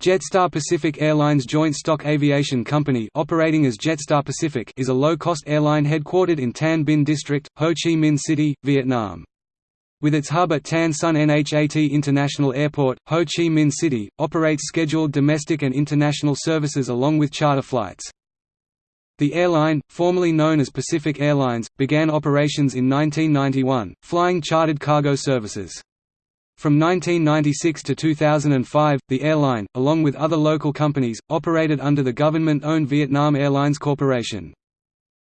Jetstar Pacific Airlines Joint Stock Aviation Company operating as Jetstar Pacific is a low-cost airline headquartered in Tan Binh District, Ho Chi Minh City, Vietnam. With its hub at Tan Son Nhat International Airport, Ho Chi Minh City, operates scheduled domestic and international services along with charter flights. The airline, formerly known as Pacific Airlines, began operations in 1991, flying chartered cargo services. From 1996 to 2005, the airline, along with other local companies, operated under the government-owned Vietnam Airlines Corporation.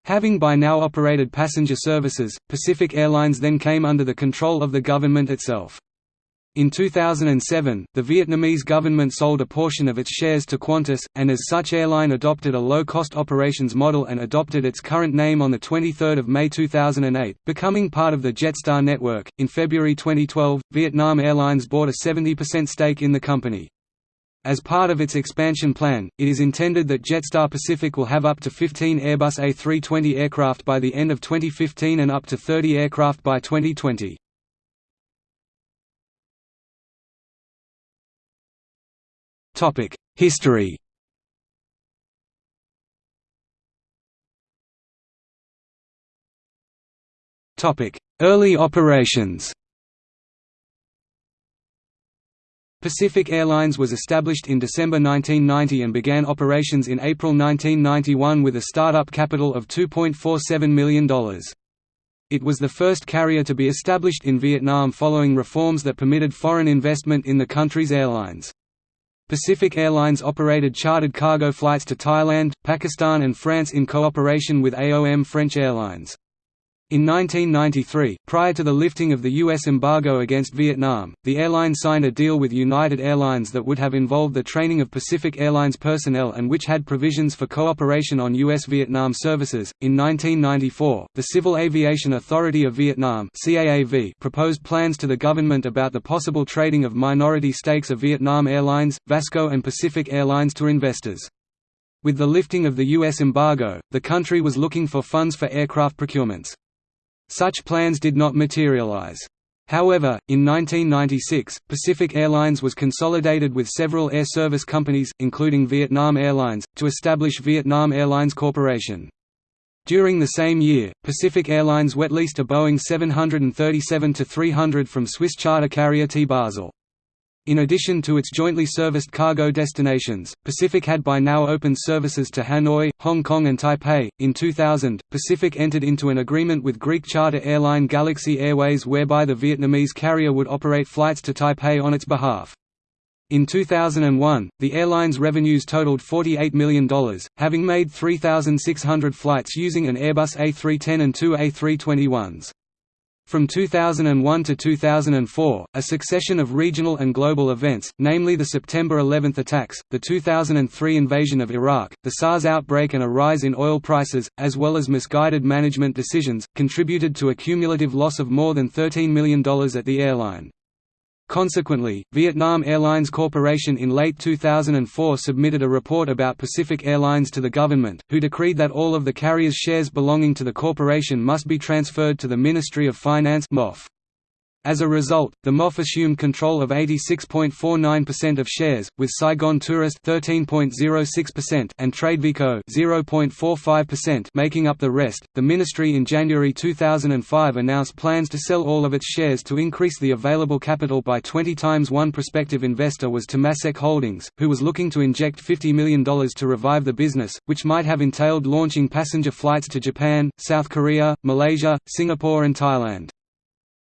Having by now operated passenger services, Pacific Airlines then came under the control of the government itself. In 2007, the Vietnamese government sold a portion of its shares to Qantas, and as such airline adopted a low-cost operations model and adopted its current name on 23 May 2008, becoming part of the Jetstar network. In February 2012, Vietnam Airlines bought a 70% stake in the company. As part of its expansion plan, it is intended that Jetstar Pacific will have up to 15 Airbus A320 aircraft by the end of 2015 and up to 30 aircraft by 2020. History Topic: Early operations Pacific Airlines was established in December 1990 and began operations in April 1991 with a startup capital of $2.47 million. It was the first carrier to be established in Vietnam following reforms that permitted foreign investment in the country's airlines. Pacific Airlines operated chartered cargo flights to Thailand, Pakistan and France in cooperation with AOM French Airlines. In 1993, prior to the lifting of the U.S. embargo against Vietnam, the airline signed a deal with United Airlines that would have involved the training of Pacific Airlines personnel and which had provisions for cooperation on U.S. Vietnam services. In 1994, the Civil Aviation Authority of Vietnam proposed plans to the government about the possible trading of minority stakes of Vietnam Airlines, Vasco, and Pacific Airlines to investors. With the lifting of the U.S. embargo, the country was looking for funds for aircraft procurements. Such plans did not materialize. However, in 1996, Pacific Airlines was consolidated with several air service companies, including Vietnam Airlines, to establish Vietnam Airlines Corporation. During the same year, Pacific Airlines wet leased a Boeing 737-300 from Swiss charter carrier TEA Basel. In addition to its jointly serviced cargo destinations, Pacific had by now opened services to Hanoi, Hong Kong, and Taipei. In 2000, Pacific entered into an agreement with Greek charter airline Galaxy Airways whereby the Vietnamese carrier would operate flights to Taipei on its behalf. In 2001, the airline's revenues totaled $48 million, having made 3,600 flights using an Airbus A310 and two A321s. From 2001 to 2004, a succession of regional and global events, namely the September 11 attacks, the 2003 invasion of Iraq, the SARS outbreak and a rise in oil prices, as well as misguided management decisions, contributed to a cumulative loss of more than $13 million at the airline. Consequently, Vietnam Airlines Corporation in late 2004 submitted a report about Pacific Airlines to the government, who decreed that all of the carrier's shares belonging to the corporation must be transferred to the Ministry of Finance MOF. As a result, the MOF assumed control of 86.49% of shares, with Saigon Tourist 13.06% and Tradevico 0.45% making up the rest. The ministry in January 2005 announced plans to sell all of its shares to increase the available capital by 20 times. One prospective investor was Temasek Holdings, who was looking to inject $50 million to revive the business, which might have entailed launching passenger flights to Japan, South Korea, Malaysia, Singapore, and Thailand.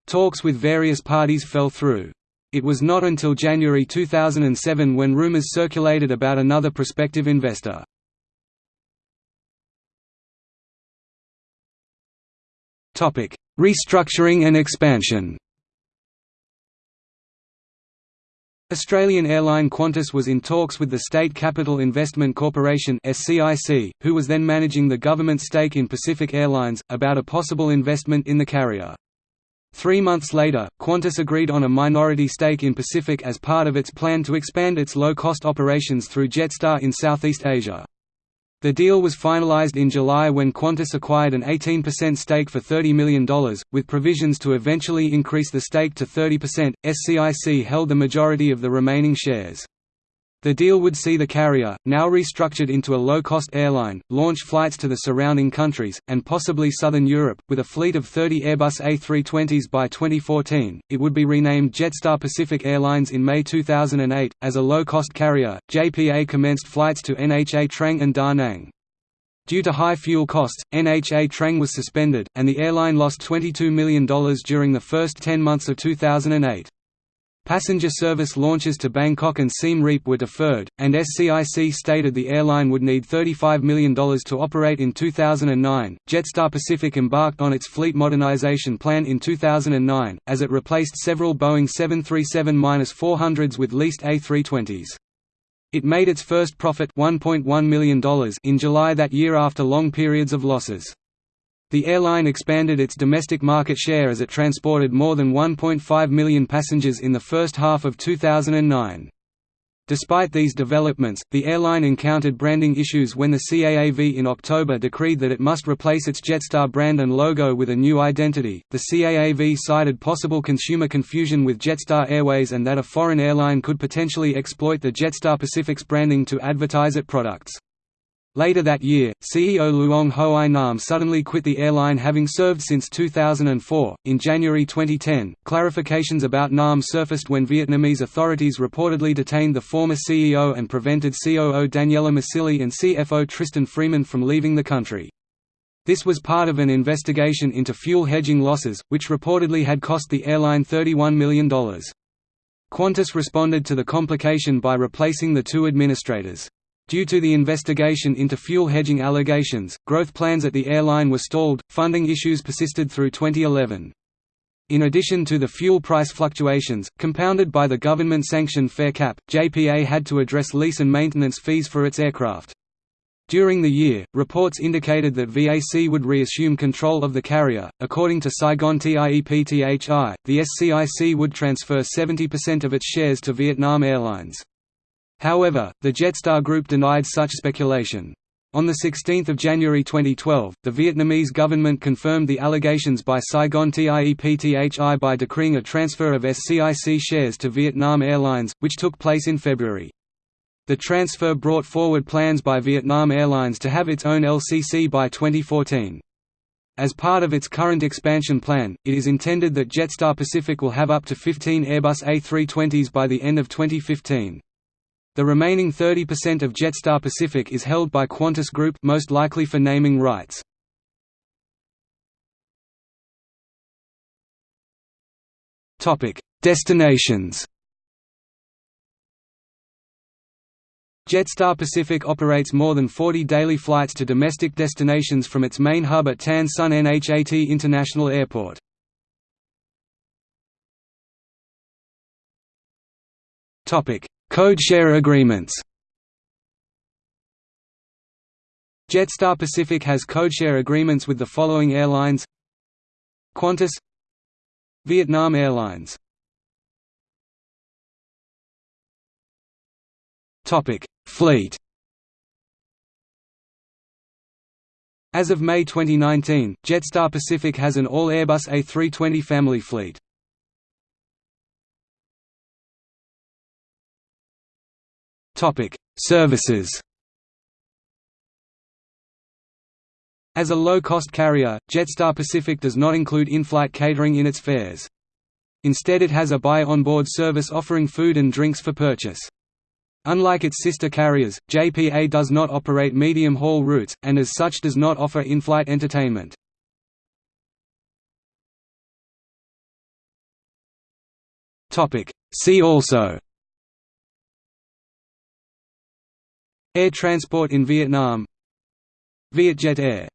Talks with various parties fell through. It was not until January 2007 when rumors circulated about another prospective investor. Restructuring and expansion Australian airline Qantas was in talks with the State Capital Investment Corporation who was then managing the government stake in Pacific Airlines, about a possible investment in the carrier. Three months later, Qantas agreed on a minority stake in Pacific as part of its plan to expand its low-cost operations through Jetstar in Southeast Asia. The deal was finalized in July when Qantas acquired an 18% stake for $30 million, with provisions to eventually increase the stake to 30%. SCIC held the majority of the remaining shares. The deal would see the carrier, now restructured into a low-cost airline, launch flights to the surrounding countries, and possibly southern Europe, with a fleet of 30 Airbus A320s by 2014. It would be renamed Jetstar Pacific Airlines in May 2008. As a low-cost carrier, JPA commenced flights to Nha Trang and Da Nang. Due to high fuel costs, Nha Trang was suspended, and the airline lost $22 million during the first 10 months of 2008. Passenger service launches to Bangkok and Siem Reap were deferred, and SCIC stated the airline would need $35 million to operate in 2009. Jetstar Pacific embarked on its fleet modernization plan in 2009, as it replaced several Boeing 737-400s with leased A320s. It made its first profit $1.1 million in July that year after long periods of losses. The airline expanded its domestic market share as it transported more than 1.5 million passengers in the first half of 2009. Despite these developments, the airline encountered branding issues when the CAAV in October decreed that it must replace its Jetstar brand and logo with a new identity. The CAAV cited possible consumer confusion with Jetstar Airways and that a foreign airline could potentially exploit the Jetstar Pacific's branding to advertise its products. Later that year, CEO Luong Hoai Nam suddenly quit the airline having served since 2004. In January 2010, clarifications about Nam surfaced when Vietnamese authorities reportedly detained the former CEO and prevented COO Daniela Massili and CFO Tristan Freeman from leaving the country. This was part of an investigation into fuel hedging losses, which reportedly had cost the airline $31 million. Qantas responded to the complication by replacing the two administrators. Due to the investigation into fuel hedging allegations, growth plans at the airline were stalled, funding issues persisted through 2011. In addition to the fuel price fluctuations, compounded by the government-sanctioned fare cap, JPA had to address lease and maintenance fees for its aircraft. During the year, reports indicated that VAC would reassume control of the carrier. According to Saigon TIEPTHI, the SCIC would transfer 70% of its shares to Vietnam Airlines. However, the Jetstar Group denied such speculation. On 16 January 2012, the Vietnamese government confirmed the allegations by Saigon TIEPTHI by decreeing a transfer of SCIC shares to Vietnam Airlines, which took place in February. The transfer brought forward plans by Vietnam Airlines to have its own LCC by 2014. As part of its current expansion plan, it is intended that Jetstar Pacific will have up to 15 Airbus A320s by the end of 2015. The remaining 30% of Jetstar Pacific is held by Qantas Group most likely for naming rights. Destinations. Jetstar Pacific operates more than 40 daily flights to domestic destinations from its main hub at Tan Son Nhat International Airport. Topic: Code-share agreements. Jetstar Pacific has codeshare agreements with the following airlines. Qantas Vietnam Airlines. Fleet. As of May 2019, Jetstar Pacific has an all-Airbus A320 family fleet. Topic: Services. As a low-cost carrier, Jetstar Pacific does not include in-flight catering in its fares. Instead it has a buy onboard service offering food and drinks for purchase. Unlike its sister carriers, JPA does not operate medium-haul routes, and as such does not offer in-flight entertainment. See also Air transport in Vietnam. Vietjet Air